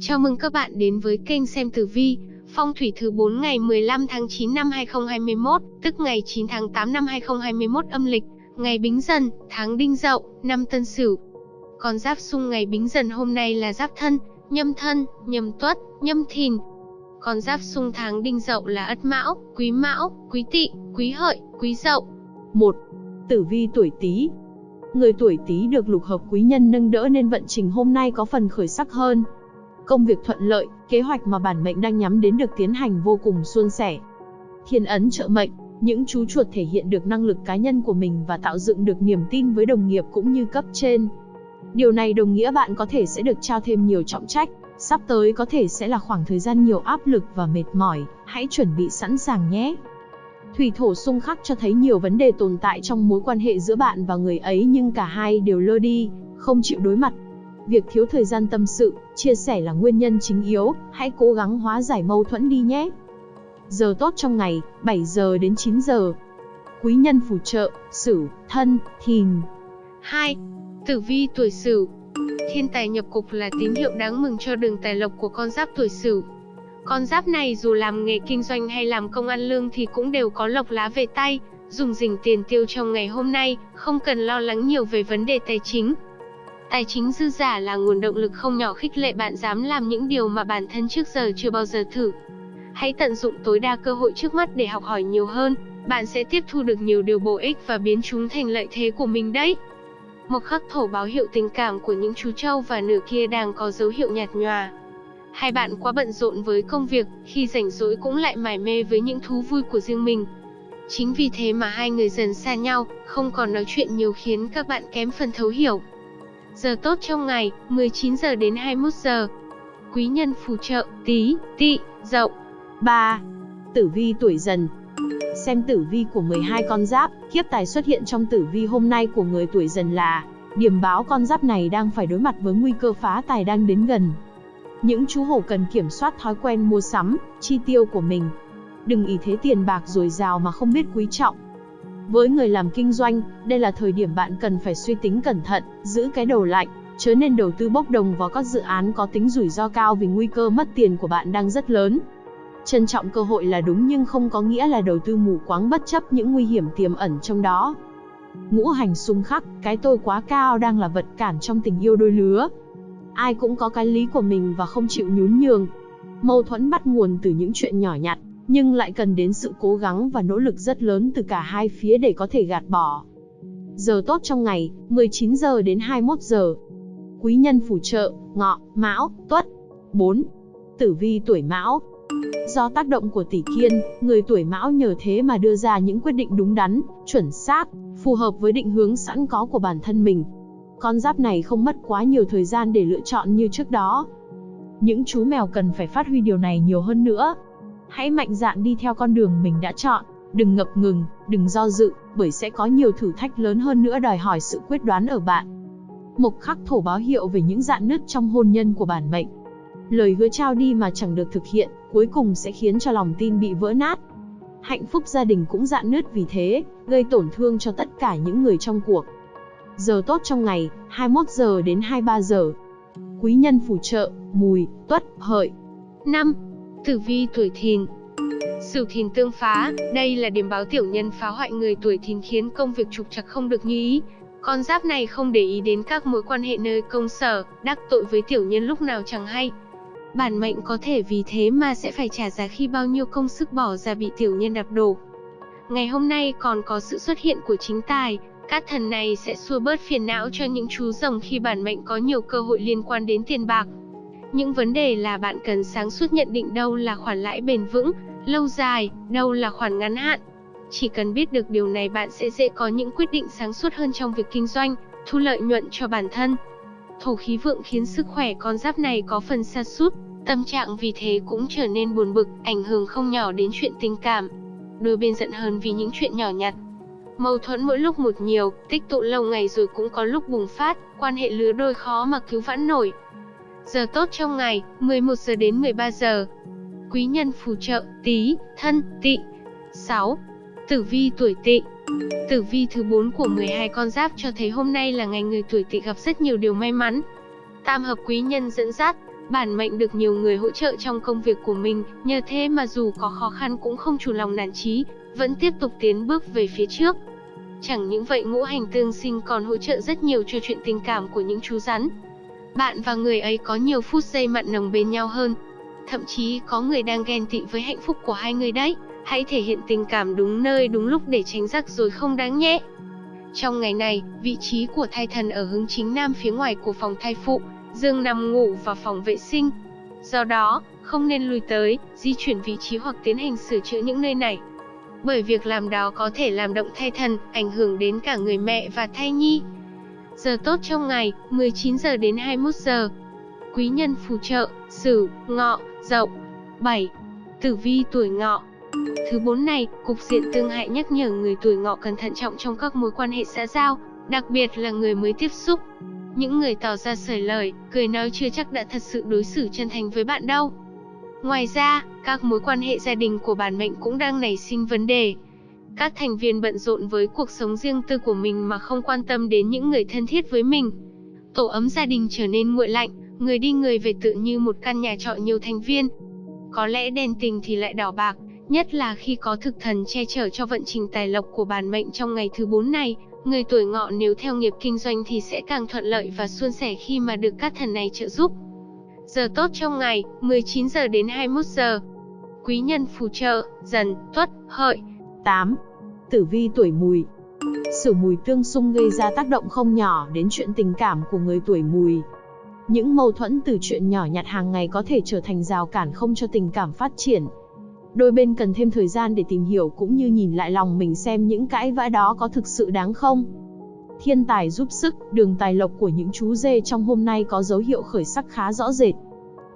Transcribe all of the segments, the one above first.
Chào mừng các bạn đến với kênh xem tử vi, phong thủy thứ 4 ngày 15 tháng 9 năm 2021, tức ngày 9 tháng 8 năm 2021 âm lịch, ngày Bính Dần, tháng Đinh Dậu, năm Tân Sửu. Con giáp xung ngày Bính Dần hôm nay là Giáp Thân, Nhâm Thân, Nhâm Tuất, Nhâm Thìn. Con giáp xung tháng Đinh Dậu là Ất Mão, Quý Mão, Quý Tỵ, Quý Hợi, Quý Dậu. 1. Tử vi tuổi Tý. Người tuổi Tý được lục hợp quý nhân nâng đỡ nên vận trình hôm nay có phần khởi sắc hơn. Công việc thuận lợi, kế hoạch mà bản mệnh đang nhắm đến được tiến hành vô cùng suôn sẻ. Thiên ấn trợ mệnh, những chú chuột thể hiện được năng lực cá nhân của mình và tạo dựng được niềm tin với đồng nghiệp cũng như cấp trên. Điều này đồng nghĩa bạn có thể sẽ được trao thêm nhiều trọng trách, sắp tới có thể sẽ là khoảng thời gian nhiều áp lực và mệt mỏi, hãy chuẩn bị sẵn sàng nhé. Thủy thổ xung khắc cho thấy nhiều vấn đề tồn tại trong mối quan hệ giữa bạn và người ấy nhưng cả hai đều lơ đi, không chịu đối mặt. Việc thiếu thời gian tâm sự, chia sẻ là nguyên nhân chính yếu, hãy cố gắng hóa giải mâu thuẫn đi nhé. Giờ tốt trong ngày, 7 giờ đến 9 giờ. Quý nhân phù trợ, Sửu, Thân, Thìn. 2. Tử vi tuổi Sửu. Thiên tài nhập cục là tín hiệu đáng mừng cho đường tài lộc của con giáp tuổi Sửu. Con giáp này dù làm nghề kinh doanh hay làm công ăn lương thì cũng đều có lộc lá về tay, dùng dình tiền tiêu trong ngày hôm nay, không cần lo lắng nhiều về vấn đề tài chính. Tài chính dư giả là nguồn động lực không nhỏ khích lệ bạn dám làm những điều mà bản thân trước giờ chưa bao giờ thử. Hãy tận dụng tối đa cơ hội trước mắt để học hỏi nhiều hơn, bạn sẽ tiếp thu được nhiều điều bổ ích và biến chúng thành lợi thế của mình đấy. Một khắc thổ báo hiệu tình cảm của những chú trâu và nửa kia đang có dấu hiệu nhạt nhòa. Hai bạn quá bận rộn với công việc, khi rảnh rỗi cũng lại mải mê với những thú vui của riêng mình. Chính vì thế mà hai người dần xa nhau, không còn nói chuyện nhiều khiến các bạn kém phần thấu hiểu. Giờ tốt trong ngày, 19 giờ đến 21 giờ. Quý nhân phù trợ, tí, tị, dậu. 3. Tử vi tuổi dần Xem tử vi của 12 con giáp, kiếp tài xuất hiện trong tử vi hôm nay của người tuổi dần là Điểm báo con giáp này đang phải đối mặt với nguy cơ phá tài đang đến gần. Những chú hổ cần kiểm soát thói quen mua sắm, chi tiêu của mình. Đừng ý thế tiền bạc dồi dào mà không biết quý trọng. Với người làm kinh doanh, đây là thời điểm bạn cần phải suy tính cẩn thận, giữ cái đầu lạnh, chớ nên đầu tư bốc đồng vào các dự án có tính rủi ro cao vì nguy cơ mất tiền của bạn đang rất lớn. Trân trọng cơ hội là đúng nhưng không có nghĩa là đầu tư mù quáng bất chấp những nguy hiểm tiềm ẩn trong đó. Ngũ hành xung khắc, cái tôi quá cao đang là vật cản trong tình yêu đôi lứa. Ai cũng có cái lý của mình và không chịu nhún nhường. Mâu thuẫn bắt nguồn từ những chuyện nhỏ nhặt, nhưng lại cần đến sự cố gắng và nỗ lực rất lớn từ cả hai phía để có thể gạt bỏ. Giờ tốt trong ngày, 19 giờ đến 21 giờ. Quý nhân phù trợ, ngọ, mão, tuất. 4. Tử vi tuổi mão, Do tác động của tỷ kiên, người tuổi mão nhờ thế mà đưa ra những quyết định đúng đắn, chuẩn xác, phù hợp với định hướng sẵn có của bản thân mình. Con giáp này không mất quá nhiều thời gian để lựa chọn như trước đó. Những chú mèo cần phải phát huy điều này nhiều hơn nữa. Hãy mạnh dạn đi theo con đường mình đã chọn, đừng ngập ngừng, đừng do dự, bởi sẽ có nhiều thử thách lớn hơn nữa đòi hỏi sự quyết đoán ở bạn. Mộc khắc thổ báo hiệu về những dạn nứt trong hôn nhân của bản mệnh. Lời hứa trao đi mà chẳng được thực hiện, cuối cùng sẽ khiến cho lòng tin bị vỡ nát. Hạnh phúc gia đình cũng dạn nứt vì thế, gây tổn thương cho tất cả những người trong cuộc. Giờ tốt trong ngày, 21 giờ đến 23 giờ. Quý nhân phù trợ, mùi, tuất, hợi. 5. Tử vi tuổi thìn Sửu thìn tương phá, đây là điểm báo tiểu nhân phá hoại người tuổi thìn khiến công việc trục trặc không được như ý. Con giáp này không để ý đến các mối quan hệ nơi công sở, đắc tội với tiểu nhân lúc nào chẳng hay. Bản mệnh có thể vì thế mà sẽ phải trả giá khi bao nhiêu công sức bỏ ra bị tiểu nhân đạp đổ. Ngày hôm nay còn có sự xuất hiện của chính tài, các thần này sẽ xua bớt phiền não cho những chú rồng khi bản mệnh có nhiều cơ hội liên quan đến tiền bạc. Những vấn đề là bạn cần sáng suốt nhận định đâu là khoản lãi bền vững, lâu dài, đâu là khoản ngắn hạn. Chỉ cần biết được điều này bạn sẽ dễ có những quyết định sáng suốt hơn trong việc kinh doanh, thu lợi nhuận cho bản thân. Thổ khí vượng khiến sức khỏe con giáp này có phần sa sút, tâm trạng vì thế cũng trở nên buồn bực, ảnh hưởng không nhỏ đến chuyện tình cảm. Đôi bên giận hơn vì những chuyện nhỏ nhặt. Mâu thuẫn mỗi lúc một nhiều, tích tụ lâu ngày rồi cũng có lúc bùng phát, quan hệ lứa đôi khó mà cứu vãn nổi. Giờ tốt trong ngày, 11 giờ đến 13 giờ. Quý nhân phù trợ, tí, thân, tị. 6. Tử vi tuổi tị Tử vi thứ 4 của 12 con giáp cho thấy hôm nay là ngày người tuổi tỵ gặp rất nhiều điều may mắn. Tam hợp quý nhân dẫn dắt, Bản mệnh được nhiều người hỗ trợ trong công việc của mình, nhờ thế mà dù có khó khăn cũng không chủ lòng nản chí, vẫn tiếp tục tiến bước về phía trước. Chẳng những vậy ngũ hành tương sinh còn hỗ trợ rất nhiều cho chuyện tình cảm của những chú rắn. Bạn và người ấy có nhiều phút giây mặn nồng bên nhau hơn. Thậm chí có người đang ghen tị với hạnh phúc của hai người đấy. Hãy thể hiện tình cảm đúng nơi đúng lúc để tránh rắc rối không đáng nhé. Trong ngày này, vị trí của thai thần ở hướng chính nam phía ngoài của phòng thai phụ, giường nằm ngủ và phòng vệ sinh. Do đó, không nên lùi tới, di chuyển vị trí hoặc tiến hành sửa chữa những nơi này. Bởi việc làm đó có thể làm động thai thần, ảnh hưởng đến cả người mẹ và thai nhi. Giờ tốt trong ngày, 19 giờ đến 21 giờ. Quý nhân phù trợ, Sửu, Ngọ, Dậu. 7. Tử vi tuổi Ngọ. Thứ bốn này, cục diện tương hại nhắc nhở người tuổi Ngọ cần thận trọng trong các mối quan hệ xã giao, đặc biệt là người mới tiếp xúc. Những người tỏ ra sởi lời, cười nói chưa chắc đã thật sự đối xử chân thành với bạn đâu. Ngoài ra, các mối quan hệ gia đình của bản mệnh cũng đang nảy sinh vấn đề. Các thành viên bận rộn với cuộc sống riêng tư của mình mà không quan tâm đến những người thân thiết với mình. Tổ ấm gia đình trở nên nguội lạnh, người đi người về tự như một căn nhà trọ nhiều thành viên. Có lẽ đèn tình thì lại đỏ bạc, nhất là khi có thực thần che chở cho vận trình tài lộc của bản mệnh trong ngày thứ 4 này, người tuổi ngọ nếu theo nghiệp kinh doanh thì sẽ càng thuận lợi và suôn sẻ khi mà được các thần này trợ giúp. Giờ tốt trong ngày, 19 giờ đến 21 giờ. Quý nhân phù trợ, dần, tuất, hợi. 8. Tử vi tuổi mùi Sử mùi tương xung gây ra tác động không nhỏ đến chuyện tình cảm của người tuổi mùi. Những mâu thuẫn từ chuyện nhỏ nhặt hàng ngày có thể trở thành rào cản không cho tình cảm phát triển. Đôi bên cần thêm thời gian để tìm hiểu cũng như nhìn lại lòng mình xem những cãi vã đó có thực sự đáng không. Thiên tài giúp sức, đường tài lộc của những chú dê trong hôm nay có dấu hiệu khởi sắc khá rõ rệt.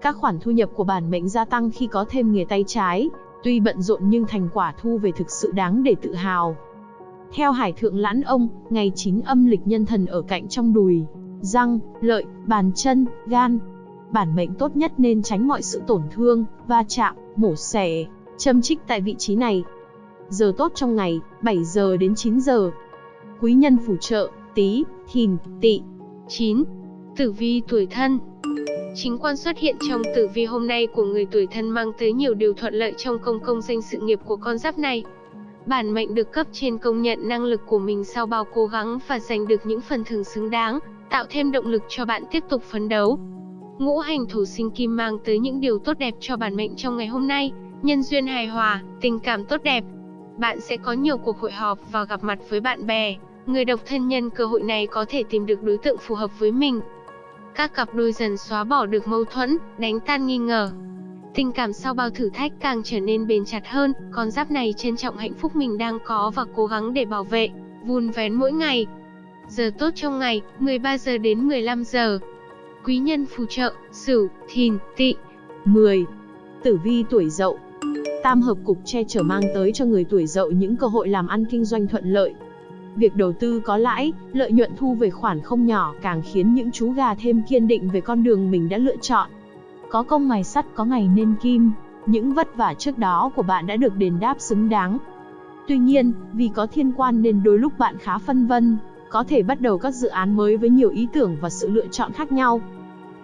Các khoản thu nhập của bản mệnh gia tăng khi có thêm nghề tay trái, tuy bận rộn nhưng thành quả thu về thực sự đáng để tự hào. Theo Hải Thượng Lãn Ông, ngày 9 âm lịch nhân thần ở cạnh trong đùi, răng, lợi, bàn chân, gan. Bản mệnh tốt nhất nên tránh mọi sự tổn thương, va chạm, mổ xẻ, châm trích tại vị trí này. Giờ tốt trong ngày, 7 giờ đến 9 giờ. Quý nhân phù trợ, tí, thìn, tỵ. 9. Tử vi tuổi thân Chính quan xuất hiện trong tử vi hôm nay của người tuổi thân mang tới nhiều điều thuận lợi trong công công danh sự nghiệp của con giáp này. Bản mệnh được cấp trên công nhận năng lực của mình sau bao cố gắng và giành được những phần thưởng xứng đáng, tạo thêm động lực cho bạn tiếp tục phấn đấu. Ngũ hành thổ sinh kim mang tới những điều tốt đẹp cho bản mệnh trong ngày hôm nay, nhân duyên hài hòa, tình cảm tốt đẹp. Bạn sẽ có nhiều cuộc hội họp và gặp mặt với bạn bè, người độc thân nhân cơ hội này có thể tìm được đối tượng phù hợp với mình. Các cặp đôi dần xóa bỏ được mâu thuẫn, đánh tan nghi ngờ. Tình cảm sau bao thử thách càng trở nên bền chặt hơn, con giáp này trân trọng hạnh phúc mình đang có và cố gắng để bảo vệ, vun vén mỗi ngày. Giờ tốt trong ngày, 13 giờ đến 15 giờ. Quý nhân phù trợ, Sửu, Thìn, Tỵ. 10. Tử vi tuổi Dậu. Tam hợp cục che chở mang tới cho người tuổi Dậu những cơ hội làm ăn kinh doanh thuận lợi. Việc đầu tư có lãi, lợi nhuận thu về khoản không nhỏ càng khiến những chú gà thêm kiên định về con đường mình đã lựa chọn. Có công mài sắt có ngày nên kim, những vất vả trước đó của bạn đã được đền đáp xứng đáng. Tuy nhiên, vì có thiên quan nên đôi lúc bạn khá phân vân, có thể bắt đầu các dự án mới với nhiều ý tưởng và sự lựa chọn khác nhau.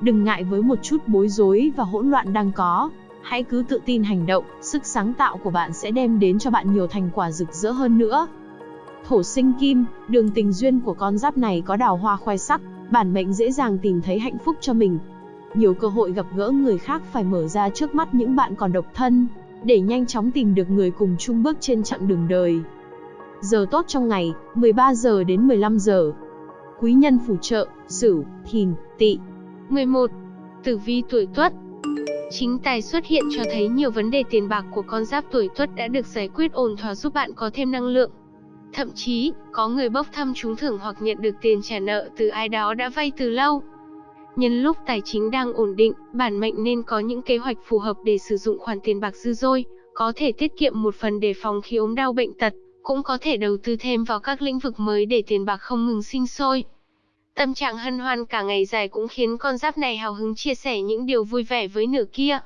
Đừng ngại với một chút bối rối và hỗn loạn đang có, hãy cứ tự tin hành động, sức sáng tạo của bạn sẽ đem đến cho bạn nhiều thành quả rực rỡ hơn nữa. Thổ sinh kim, đường tình duyên của con giáp này có đào hoa khoe sắc, bản mệnh dễ dàng tìm thấy hạnh phúc cho mình. Nhiều cơ hội gặp gỡ người khác phải mở ra trước mắt những bạn còn độc thân, để nhanh chóng tìm được người cùng chung bước trên chặng đường đời. Giờ tốt trong ngày, 13 giờ đến 15 giờ. Quý nhân phù trợ, Sửu, Thìn, Tỵ. 11. Tử vi tuổi Tuất. Chính tài xuất hiện cho thấy nhiều vấn đề tiền bạc của con giáp tuổi Tuất đã được giải quyết ổn thỏa giúp bạn có thêm năng lượng. Thậm chí, có người bốc thăm trúng thưởng hoặc nhận được tiền trả nợ từ ai đó đã vay từ lâu. Nhân lúc tài chính đang ổn định, bản mệnh nên có những kế hoạch phù hợp để sử dụng khoản tiền bạc dư dôi, có thể tiết kiệm một phần để phòng khi ốm đau bệnh tật, cũng có thể đầu tư thêm vào các lĩnh vực mới để tiền bạc không ngừng sinh sôi. Tâm trạng hân hoan cả ngày dài cũng khiến con giáp này hào hứng chia sẻ những điều vui vẻ với nửa kia.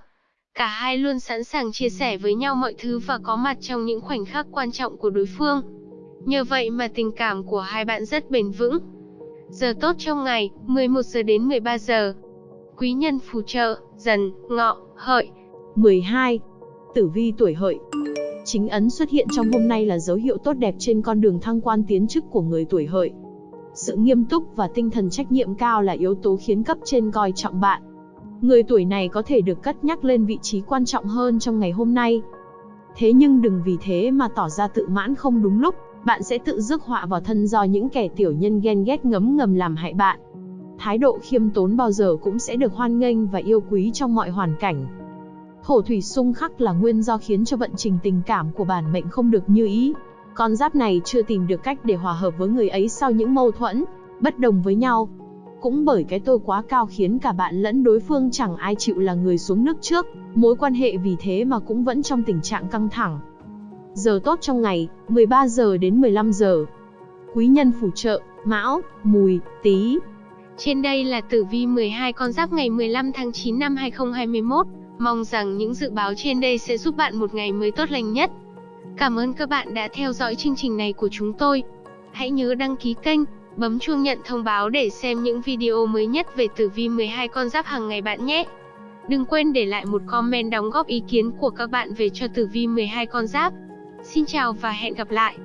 Cả hai luôn sẵn sàng chia sẻ với nhau mọi thứ và có mặt trong những khoảnh khắc quan trọng của đối phương. Nhờ vậy mà tình cảm của hai bạn rất bền vững. Giờ tốt trong ngày, 11 giờ đến 13 giờ. Quý nhân phù trợ, dần, ngọ, hợi. 12. Tử vi tuổi hợi Chính ấn xuất hiện trong hôm nay là dấu hiệu tốt đẹp trên con đường thăng quan tiến chức của người tuổi hợi. Sự nghiêm túc và tinh thần trách nhiệm cao là yếu tố khiến cấp trên coi trọng bạn. Người tuổi này có thể được cất nhắc lên vị trí quan trọng hơn trong ngày hôm nay. Thế nhưng đừng vì thế mà tỏ ra tự mãn không đúng lúc, bạn sẽ tự rước họa vào thân do những kẻ tiểu nhân ghen ghét ngấm ngầm làm hại bạn. Thái độ khiêm tốn bao giờ cũng sẽ được hoan nghênh và yêu quý trong mọi hoàn cảnh. Thổ thủy xung khắc là nguyên do khiến cho vận trình tình cảm của bản mệnh không được như ý. Con giáp này chưa tìm được cách để hòa hợp với người ấy sau những mâu thuẫn, bất đồng với nhau. Cũng bởi cái tôi quá cao khiến cả bạn lẫn đối phương chẳng ai chịu là người xuống nước trước, mối quan hệ vì thế mà cũng vẫn trong tình trạng căng thẳng. Giờ tốt trong ngày, 13 giờ đến 15 giờ. Quý nhân phù trợ, Mão, Mùi, Tý. Trên đây là tử vi 12 con giáp ngày 15 tháng 9 năm 2021. Mong rằng những dự báo trên đây sẽ giúp bạn một ngày mới tốt lành nhất. Cảm ơn các bạn đã theo dõi chương trình này của chúng tôi. Hãy nhớ đăng ký kênh, bấm chuông nhận thông báo để xem những video mới nhất về tử vi 12 con giáp hàng ngày bạn nhé. Đừng quên để lại một comment đóng góp ý kiến của các bạn về cho tử vi 12 con giáp. Xin chào và hẹn gặp lại!